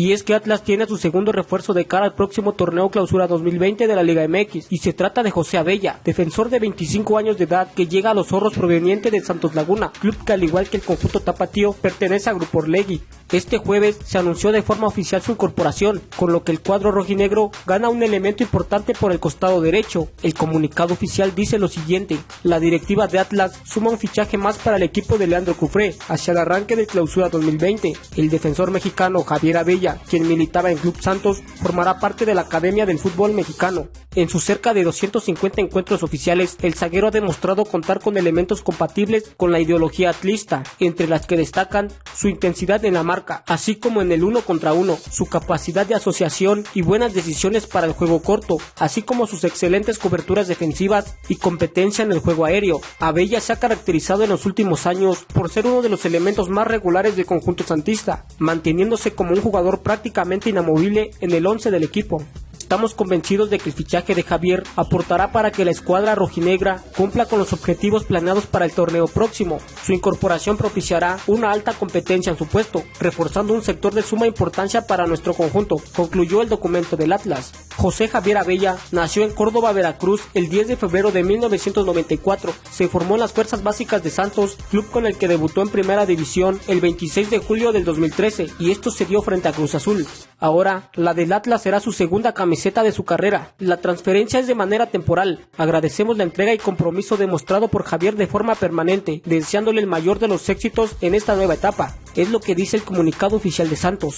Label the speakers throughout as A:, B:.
A: Y es que Atlas tiene su segundo refuerzo de cara al próximo torneo clausura 2020 de la Liga MX y se trata de José Abella, defensor de 25 años de edad que llega a los zorros proveniente de Santos Laguna, club que al igual que el conjunto tapatío pertenece a Grupo Orlegui. Este jueves se anunció de forma oficial su incorporación, con lo que el cuadro rojinegro gana un elemento importante por el costado derecho. El comunicado oficial dice lo siguiente, la directiva de Atlas suma un fichaje más para el equipo de Leandro Cufré hacia el arranque de clausura 2020. El defensor mexicano Javier Abella, quien militaba en Club Santos, formará parte de la Academia del Fútbol Mexicano. En sus cerca de 250 encuentros oficiales, el zaguero ha demostrado contar con elementos compatibles con la ideología atlista, entre las que destacan su intensidad en la marca, así como en el uno contra uno, su capacidad de asociación y buenas decisiones para el juego corto, así como sus excelentes coberturas defensivas y competencia en el juego aéreo. Abella se ha caracterizado en los últimos años por ser uno de los elementos más regulares del conjunto santista, manteniéndose como un jugador prácticamente inamovible en el 11 del equipo. Estamos convencidos de que el fichaje de Javier aportará para que la escuadra rojinegra cumpla con los objetivos planeados para el torneo próximo. Su incorporación propiciará una alta competencia en su puesto, reforzando un sector de suma importancia para nuestro conjunto, concluyó el documento del Atlas. José Javier Abella nació en Córdoba, Veracruz, el 10 de febrero de 1994. Se formó en las Fuerzas Básicas de Santos, club con el que debutó en Primera División el 26 de julio del 2013, y esto se dio frente a Cruz Azul. Ahora, la del Atlas será su segunda camiseta de su carrera. La transferencia es de manera temporal. Agradecemos la entrega y compromiso demostrado por Javier de forma permanente, deseándole el mayor de los éxitos en esta nueva etapa. Es lo que dice el comunicado oficial de Santos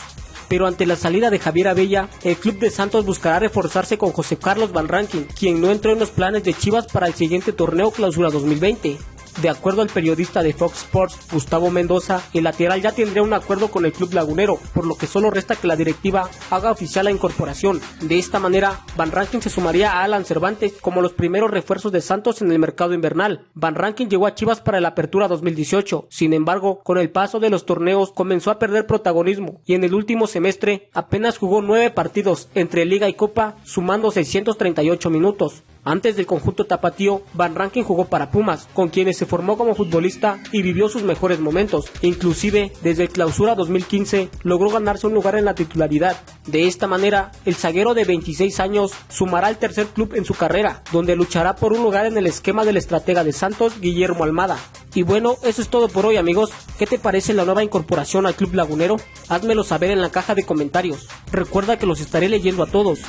A: pero ante la salida de Javier Abella, el club de Santos buscará reforzarse con José Carlos Van Rankin, quien no entró en los planes de Chivas para el siguiente torneo clausura 2020. De acuerdo al periodista de Fox Sports, Gustavo Mendoza, el lateral ya tendría un acuerdo con el club lagunero, por lo que solo resta que la directiva haga oficial la incorporación. De esta manera, Van Rankin se sumaría a Alan Cervantes como los primeros refuerzos de Santos en el mercado invernal. Van Rankin llegó a Chivas para la apertura 2018, sin embargo, con el paso de los torneos comenzó a perder protagonismo y en el último semestre apenas jugó nueve partidos entre Liga y Copa, sumando 638 minutos. Antes del conjunto tapatío, Van Rankin jugó para Pumas, con quienes se formó como futbolista y vivió sus mejores momentos. Inclusive, desde el clausura 2015, logró ganarse un lugar en la titularidad. De esta manera, el zaguero de 26 años sumará el tercer club en su carrera, donde luchará por un lugar en el esquema del estratega de Santos, Guillermo Almada. Y bueno, eso es todo por hoy amigos. ¿Qué te parece la nueva incorporación al Club Lagunero? Házmelo saber en la caja de comentarios. Recuerda que los estaré leyendo a todos.